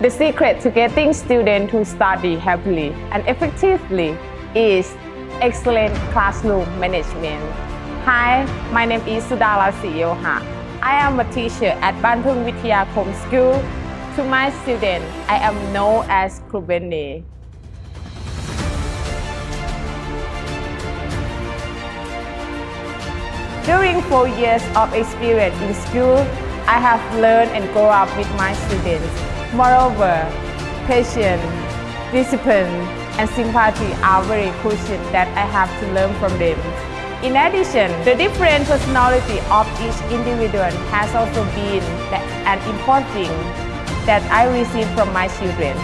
The secret to getting students to study happily and effectively is excellent classroom management. Hi, my name is Sudala Siyoha. I am a teacher at Bantung Vityakom School. To my students, I am known as Krubene. During four years of experience in school, I have learned and grown up with my students. Moreover, patience, discipline, and sympathy are very crucial that I have to learn from them. In addition, the different personality of each individual has also been an important thing that I received from my children.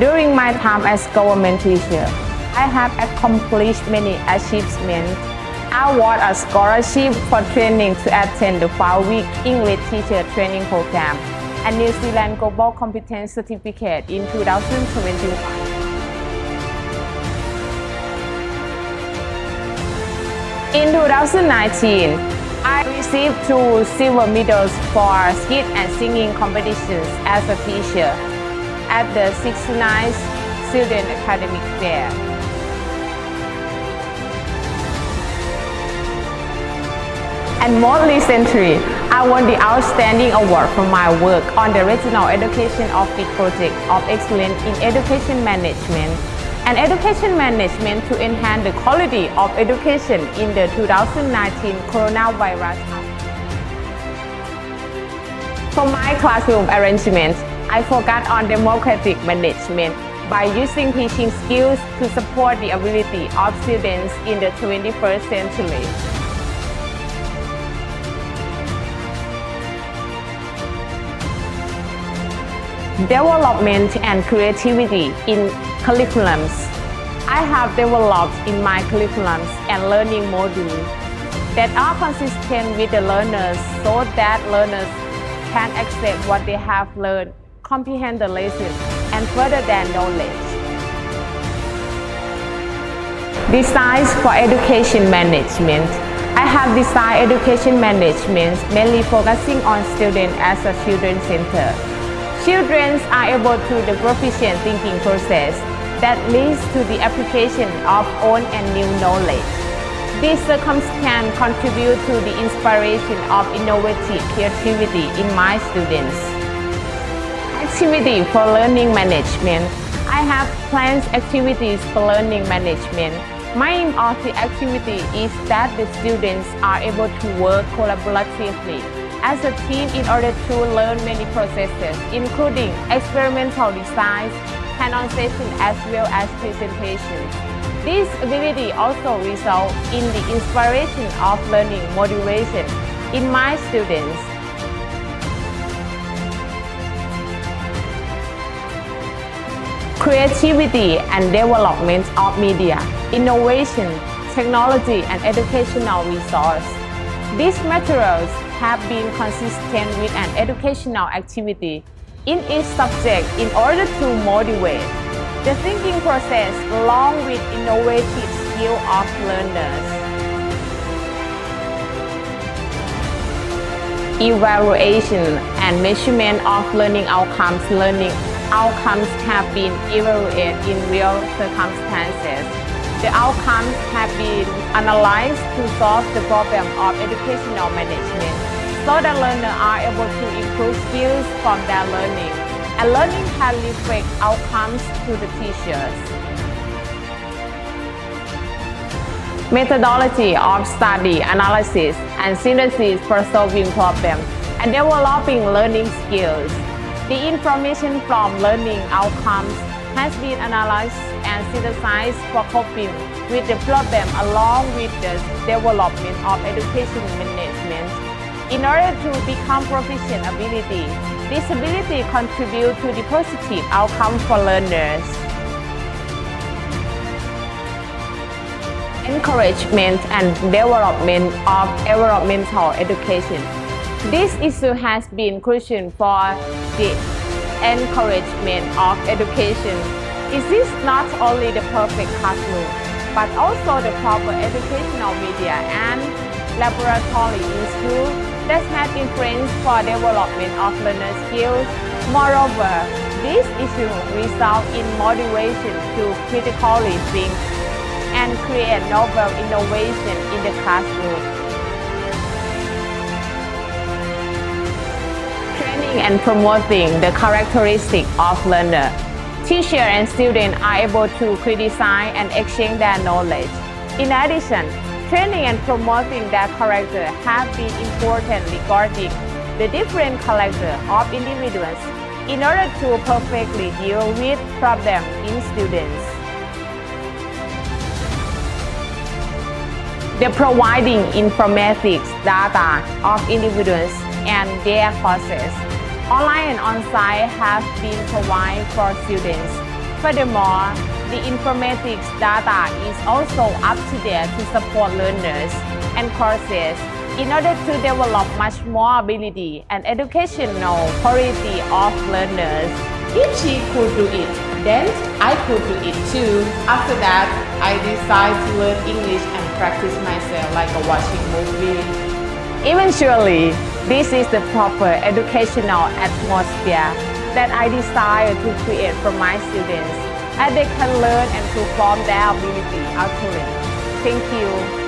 During my time as government teacher, I have accomplished many achievements. I won a scholarship for training to attend the five-week English teacher training program and New Zealand Global Competence Certificate in 2021. In 2019, I received two silver medals for skit and singing competitions as a teacher at the 69th Student Academic Fair. And more recently, I won the Outstanding Award for my work on the Regional Education Office Project of Excellence in Education Management and education management to enhance the quality of education in the 2019 coronavirus. For my classroom arrangement, I focus on democratic management by using teaching skills to support the ability of students in the 21st century. Development and creativity in curriculums. I have developed in my curriculums and learning modules that are consistent with the learners so that learners can accept what they have learned, comprehend the lesson, and further their knowledge. Designs for education management. I have designed education management mainly focusing on students as a children center. Children are able to the proficient thinking process that leads to the application of old and new knowledge. This circumstance contribute to the inspiration of innovative creativity in my students. Activity for learning management. I have planned activities for learning management. My aim of the activity is that the students are able to work collaboratively as a team in order to learn many processes, including experimental designs, hands-on session as well as presentations. This ability also results in the inspiration of learning motivation in my students. Creativity and development of media, innovation, technology and educational resource. These materials have been consistent with an educational activity in each subject in order to motivate the thinking process along with innovative skill of learners. Evaluation and measurement of learning outcomes. Learning outcomes have been evaluated in real circumstances. The outcomes have been analyzed to solve the problem of educational management so that learners are able to improve skills from their learning and learning can reflect outcomes to the teachers. Methodology of study, analysis, and synthesis for solving problems and developing learning skills. The information from learning outcomes has been analyzed and synthesized for coping with the problem along with the development of education management in order to become proficient ability, this ability contributes to the positive outcome for learners. Encouragement and development of environmental education. This issue has been crucial for the encouragement of education. It is not only the perfect classroom, but also the proper educational media and laboratory in school that has influence for development of learner skills. Moreover, This issue result in motivation to critically think and create novel innovation in the classroom. And promoting the characteristic of learner. Teacher and student are able to criticize and exchange their knowledge. In addition, training and promoting their character have been important regarding the different character of individuals in order to perfectly deal with problems in students. The providing informatics data of individuals and their courses. Online and on-site have been provided for students. Furthermore, the informatics data is also up to date to support learners and courses in order to develop much more ability and educational quality of learners. If she could do it, then I could do it too. After that, I decided to learn English and practice myself like a watching movie. Eventually, this is the proper educational atmosphere that I desire to create for my students, and they can learn and perform their ability actually. Thank you.